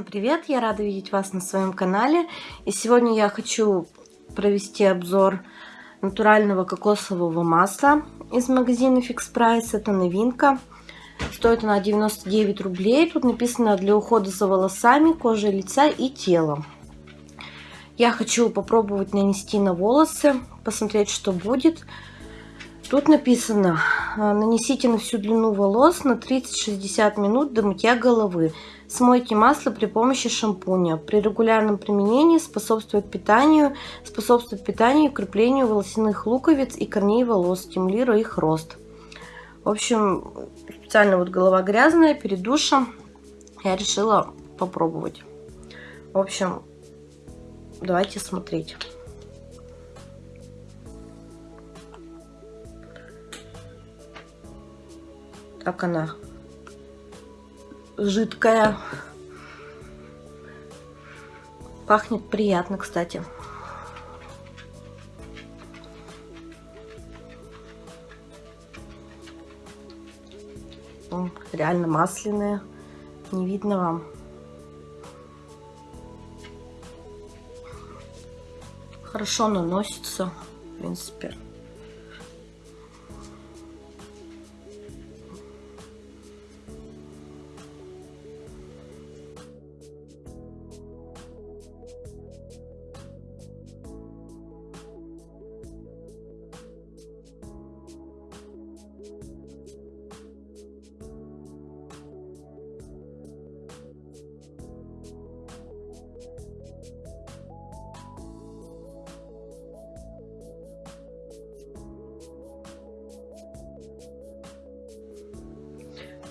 привет! Я рада видеть вас на своем канале. И сегодня я хочу провести обзор натурального кокосового масла из магазина Fix Price. Это новинка. Стоит она 99 рублей. Тут написано для ухода за волосами, кожей лица и телом. Я хочу попробовать нанести на волосы, посмотреть, что будет. Тут написано, нанесите на всю длину волос на 30-60 минут до мытья головы. Смойте масло при помощи шампуня. При регулярном применении способствует питанию, способствует питанию и укреплению волосяных луковиц и корней волос, стимулируя их рост. В общем, специально вот голова грязная, перед душем я решила попробовать. В общем, давайте смотреть. Так она жидкая. Пахнет приятно, кстати. Реально масляные. Не видно вам. Хорошо наносится, в принципе.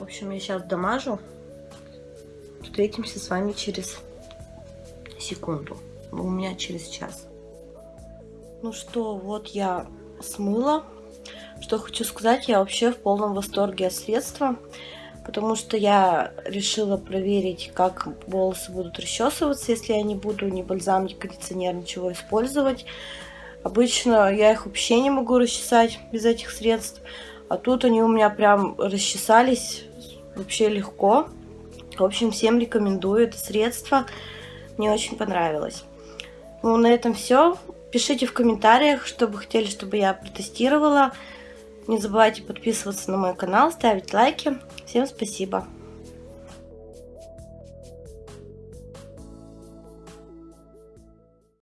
В общем, я сейчас дамажу. Встретимся с вами через секунду. У меня через час. Ну что, вот я смыла. Что хочу сказать, я вообще в полном восторге от средства. Потому что я решила проверить, как волосы будут расчесываться, если я не буду ни бальзам, ни кондиционер, ничего использовать. Обычно я их вообще не могу расчесать без этих средств. А тут они у меня прям расчесались вообще легко. В общем, всем рекомендую это средство. Мне очень понравилось. Ну, на этом все. Пишите в комментариях, что бы хотели, чтобы я протестировала. Не забывайте подписываться на мой канал, ставить лайки. Всем спасибо.